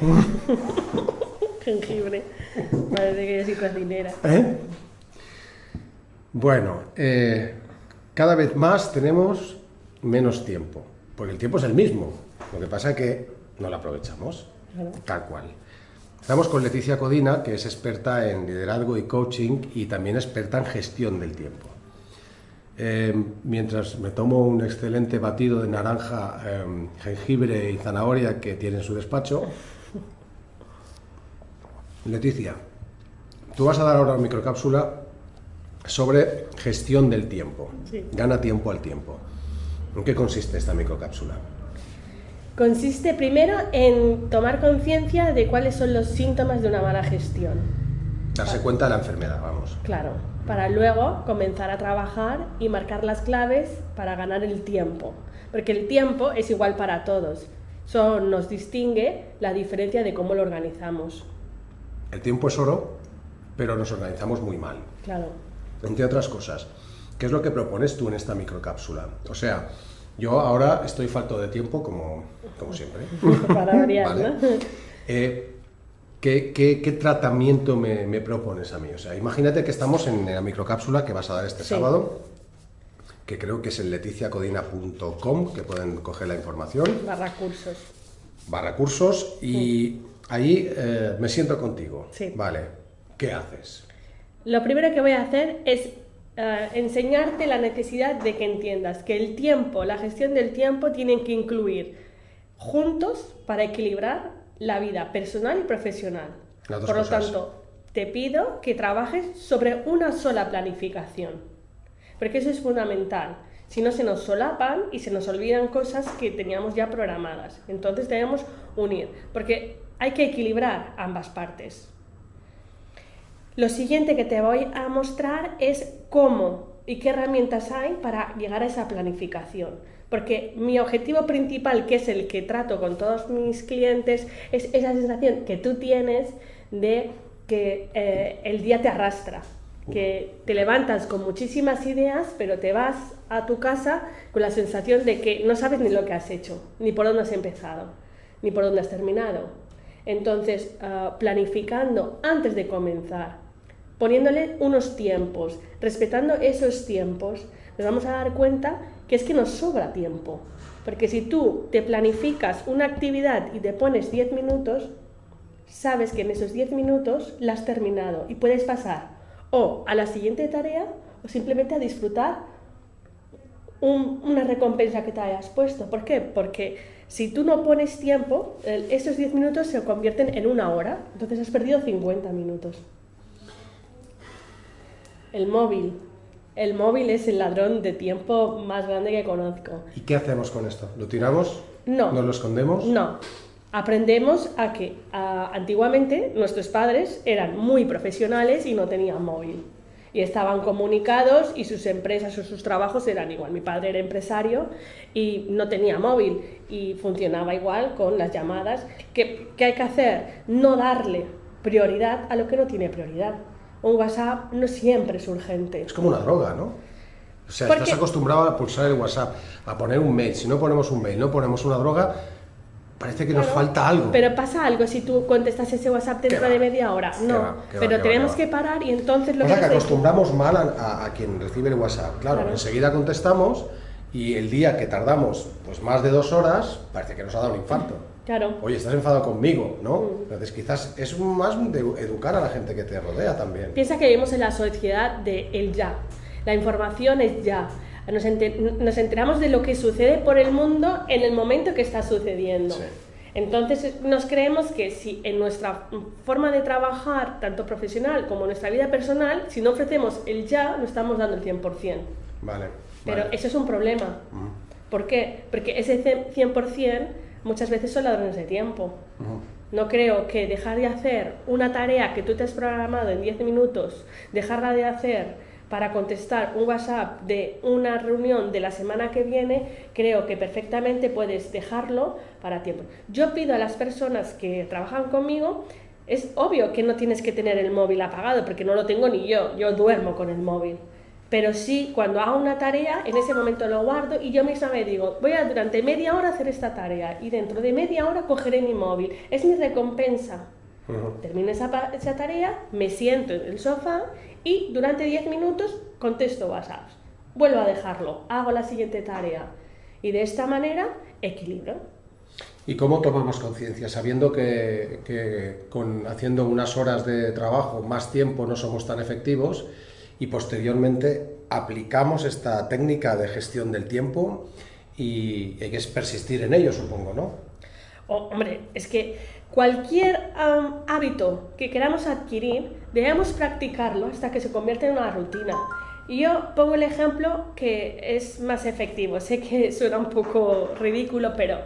Jengibre. Parece que yo soy cocinera. ¿Eh? Bueno, eh, cada vez más tenemos menos tiempo, porque el tiempo es el mismo. Lo que pasa es que no lo aprovechamos, Claro. tal cual. Estamos con Leticia Codina, que es experta en liderazgo y coaching y también experta en gestión del tiempo. Eh, mientras me tomo un excelente batido de naranja, eh, jengibre y zanahoria que tiene en su despacho, Leticia, tú vas a dar ahora una microcápsula sobre gestión del tiempo. Sí. Gana tiempo al tiempo. ¿En qué consiste esta microcápsula? Consiste primero en tomar conciencia de cuáles son los síntomas de una mala gestión. Darse cuenta de la enfermedad, vamos. Claro, para luego comenzar a trabajar y marcar las claves para ganar el tiempo. Porque el tiempo es igual para todos. Solo nos distingue la diferencia de cómo lo organizamos. El tiempo es oro, pero nos organizamos muy mal. Claro. Entre otras cosas, ¿qué es lo que propones tú en esta microcápsula? O sea, yo ahora estoy falto de tiempo, como, como siempre. Para variar, Vale. ¿no? Eh, ¿qué, qué, qué tratamiento me, me propones a mí? O sea, imagínate que estamos en la microcápsula que vas a dar este Sí. sábado, que creo que es en leticiacodina.com, que pueden coger la información, Barra cursos. barra cursos, y ahí eh, me siento contigo. Sí. Vale, ¿qué haces? Lo primero que voy a hacer es eh, enseñarte la necesidad de que entiendas que el tiempo, la gestión del tiempo, tienen que incluir juntos para equilibrar la vida personal y profesional. Por lo cosas. tanto, te pido que trabajes sobre una sola planificación, porque eso es fundamental. Si no, se nos solapan y se nos olvidan cosas que teníamos ya programadas. Entonces debemos unir, porque hay que equilibrar ambas partes. Lo siguiente que te voy a mostrar es cómo y qué herramientas hay para llegar a esa planificación. Porque mi objetivo principal, que es el que trato con todos mis clientes, es esa sensación que tú tienes de que eh, el día te arrastra, que te levantas con muchísimas ideas, pero te vas a tu casa con la sensación de que no sabes ni lo que has hecho, ni por dónde has empezado, ni por dónde has terminado. Entonces, ah, planificando antes de comenzar, poniéndole unos tiempos, respetando esos tiempos, nos vamos a dar cuenta que es que nos sobra tiempo. Porque si tú te planificas una actividad y te pones 10 minutos, sabes que en esos 10 minutos la has terminado y puedes pasar o a la siguiente tarea o simplemente a disfrutar un- una recompensa que te hayas puesto. ¿Por qué? Porque si tú no pones tiempo, esos 10 minutos se convierten en una hora, entonces has perdido 50 minutos. El móvil. El móvil es el ladrón de tiempo más grande que conozco. ¿Y qué hacemos con esto? ¿Lo tiramos? No. ¿Nos lo escondemos? No. Aprendemos a que a- antiguamente nuestros padres eran muy profesionales y no tenían móvil. Y estaban comunicados y sus empresas o sus trabajos eran igual. Mi padre era empresario y no tenía móvil y funcionaba igual con las llamadas. ¿Qué, qué hay que hacer? No darle prioridad a lo que no tiene prioridad. Un WhatsApp no siempre es urgente. Es como una droga, ¿no? O sea, Porque- estás acostumbrado a pulsar el WhatsApp, a poner un mail. Si no ponemos un mail, no ponemos una droga, parece que nos falta algo. Pero pasa algo si tú contestas ese WhatsApp dentro de media hora. ¿Qué No, va? ¿Qué va? pero tenemos ¿Qué que parar y entonces lo que que acostumbramos mal a, a- a quien recibe el WhatsApp. Claro, Claro. enseguida contestamos y el día que tardamos pues más de dos horas, parece que nos ha dado un infarto. Claro, Oye, estás enfadado conmigo, ¿no? Mm. Entonces quizás es más de educar a la gente que te rodea también. piensa que vivimos en la sociedad de el ya. La información es ya. Nos, ente- nos enteramos de lo que sucede por el mundo en el momento que está sucediendo. Sí. Entonces nos creemos que si en nuestra forma de trabajar, tanto profesional como en nuestra vida personal, si no ofrecemos el ya, no estamos dando el 100%. Vale. Pero vale. eso es un problema. ¿Por qué? Porque ese ce- 100% muchas veces son ladrones de tiempo. No creo que dejar de hacer una tarea que tú te has programado en 10 minutos, dejarla de hacer para contestar un WhatsApp de una reunión de la semana que viene, creo que perfectamente puedes dejarlo para tiempo. Yo pido a las personas que trabajan conmigo, es obvio que no tienes que tener el móvil apagado, porque no lo tengo ni yo, yo duermo con el móvil. Pero sí, cuando hago una tarea, en ese momento lo guardo y yo misma me digo, voy a durante media hora hacer esta tarea y dentro de media hora cogeré mi móvil. Es mi recompensa. Termino esa, esa, tarea, me siento en el sofá y durante 10 minutos contesto WhatsApp. Vuelvo a dejarlo, hago la siguiente tarea. Y de esta manera equilibro. ¿Y cómo tomamos conciencia? Sabiendo que, que con, haciendo unas horas de trabajo más tiempo no somos tan efectivos y posteriormente aplicamos esta técnica de gestión del tiempo y hay que persistir en ello, supongo, ¿no? Oh, hombre, es que cualquier hábito que queramos adquirir, debemos practicarlo hasta que se convierta en una rutina. Y yo pongo el ejemplo que es más efectivo. Sé que suena un poco ridículo, pero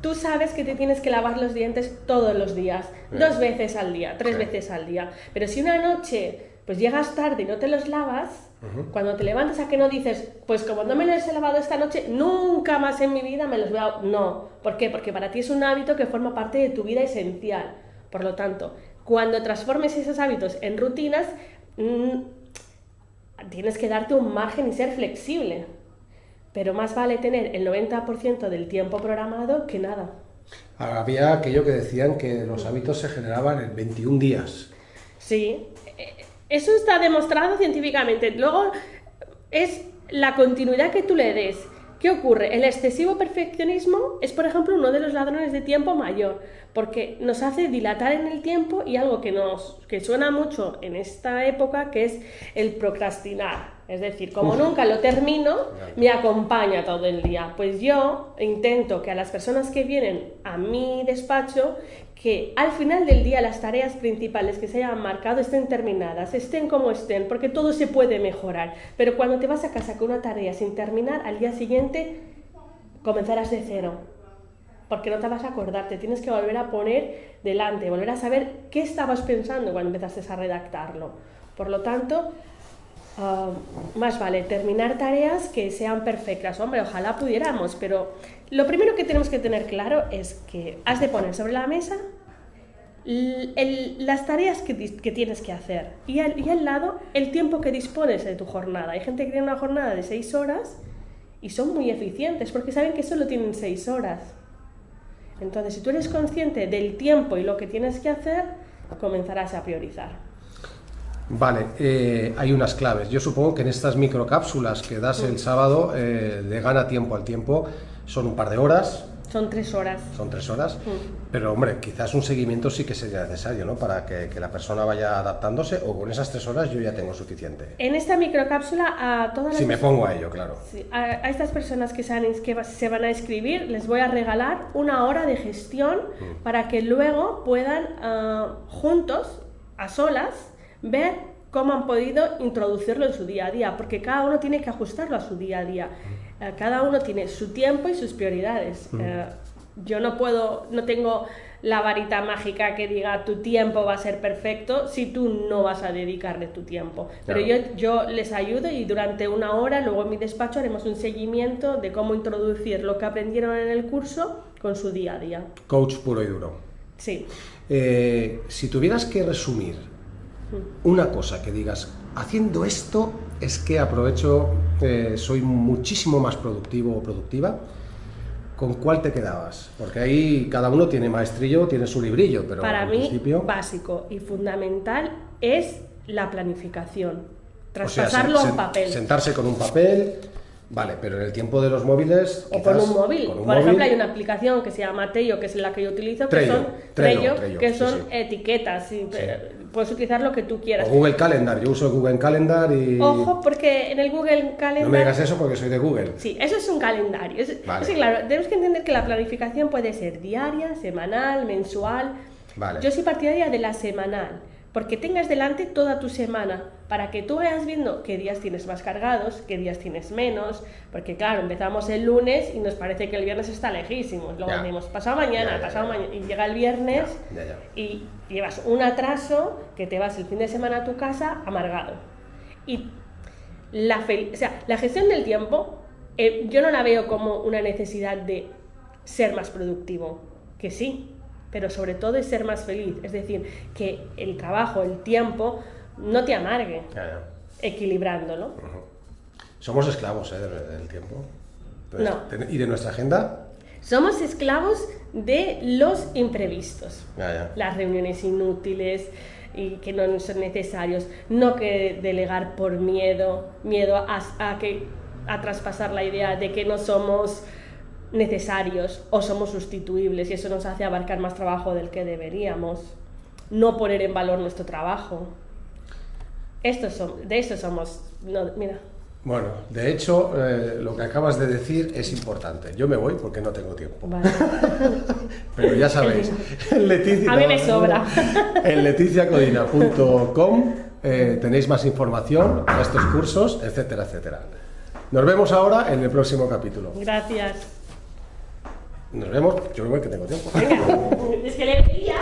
tú sabes que te tienes que lavar los dientes todos los días, dos veces al día, tres veces al día. Pero si una noche pues llegas tarde y no te los lavas, cuando te levantas a que no dices, pues como no me los he lavado esta noche, nunca más en mi vida me los voy a... No, ¿por qué? Porque para ti es un hábito que forma parte de tu vida esencial. Por lo tanto, cuando transformes esos hábitos en rutinas, mm, tienes que darte un margen y ser flexible. Pero más vale tener el 90% del tiempo programado que nada. Había aquello que decían que los hábitos se generaban en 21 días. Sí, eso está demostrado científicamente. Luego es la continuidad que tú le des. ¿Qué ocurre? El excesivo perfeccionismo es, por ejemplo, uno de los ladrones de tiempo mayor, porque nos hace dilatar en el tiempo y algo que nos que suena mucho en esta época, que es el procrastinar. Es decir, como nunca lo termino, me acompaña todo el día. Pues yo intento que a las personas que vienen a mi despacho, que al final del día las tareas principales que se hayan marcado estén terminadas, estén como estén, porque todo se puede mejorar. Pero cuando te vas a casa con una tarea sin terminar, al día siguiente comenzarás de cero. Porque no te vas a acordar, te tienes que volver a poner delante, volver a saber qué estabas pensando cuando empezaste a redactarlo. Por lo tanto, Ah, más vale terminar tareas que sean perfectas. Hombre, ojalá pudiéramos, pero lo primero que tenemos que tener claro es que has de poner sobre la mesa las tareas que, tienes que hacer y al, lado el tiempo que dispones de tu jornada. Hay gente que tiene una jornada de seis horas y son muy eficientes porque saben que solo tienen seis horas. Entonces, si tú eres consciente del tiempo y lo que tienes que hacer, comenzarás a priorizar. Vale, eh, hay unas claves. Yo supongo que en estas microcápsulas que das el sábado eh, de gana tiempo al tiempo son un par de horas. Son tres horas. Son tres horas. Pero hombre, quizás un seguimiento sí que sería necesario, ¿no? Para que, la persona vaya adaptándose o con esas tres horas yo ya tengo suficiente. En esta microcápsula a todas las... Si me pongo a ello, claro. a, estas personas que se, han, que se van a escribir les voy a regalar una hora de gestión mm. para que luego puedan ah, juntos, a solas, ver cómo han podido introducirlo en su día a día, porque cada uno tiene que ajustarlo a su día a día. Eh, cada uno tiene su tiempo y sus prioridades. Eh, yo no puedo, no tengo la varita mágica que diga tu tiempo va a ser perfecto si tú no vas a dedicarle tu tiempo. Pero yo, yo les ayudo y durante una hora, luego en mi despacho, haremos un seguimiento de cómo introducir lo que aprendieron en el curso con su día a día. Coach puro y duro. Sí. Eh, si tuvieras que resumir una cosa que digas, haciendo esto es que aprovecho, eh, soy muchísimo más productivo o productiva, ¿con cuál te quedabas? Porque ahí cada uno tiene maestrillo, tiene su librillo, pero para mí básico y fundamental es la planificación, traspasarlo a un papel. Sentarse con un papel, Vale, pero en el tiempo de los móviles. O con un móvil. Por ejemplo, hay una aplicación que se llama Tello, que es la que yo utilizo, que son, que son etiquetas. Puedes utilizar lo que tú quieras. O Google Calendar, yo uso Google Calendar y. Ojo, porque en el Google Calendar. No me digas eso porque soy de Google. Sí, eso es un calendario. sí, claro, tenemos que entender que la planificación puede ser diaria, semanal, mensual. Vale. Yo soy partidaria de la semanal porque tengas delante toda tu semana para que tú vayas viendo qué días tienes más cargados, qué días tienes menos, porque claro, empezamos el lunes y nos parece que el viernes está lejísimo, luego decimos pasado mañana, pasado mañana, y llega el viernes y llevas un atraso que te vas el fin de semana a tu casa amargado. Y la, o sea, la gestión del tiempo eh, yo no la veo como una necesidad de ser más productivo, que sí, pero sobre todo es ser más feliz, es decir, que el trabajo, el tiempo, no te amargue, equilibrándolo. Somos esclavos ¿eh? del, tiempo. Entonces, No. ten- ¿Y de nuestra agenda? Somos esclavos de los imprevistos. Ya, ya. Las reuniones inútiles y que no son necesarios. No que delegar por miedo, miedo a, a que, a traspasar la idea de que no somos necesarios o somos sustituibles y eso nos hace abarcar más trabajo del que deberíamos. No poner en valor nuestro trabajo. Estos son, de eso somos. no, mira. Bueno, de hecho, eh, lo que acabas de decir es importante. Yo me voy porque no tengo tiempo. Vale. Pero ya sabéis, en Leticia, A mí me sobra. En leticiacodina.com eh, tenéis más información a estos cursos, etcétera, etcétera. Nos vemos ahora en el próximo capítulo. Gracias. Nos vemos, yo me voy que tengo tiempo. Venga, es que le veía.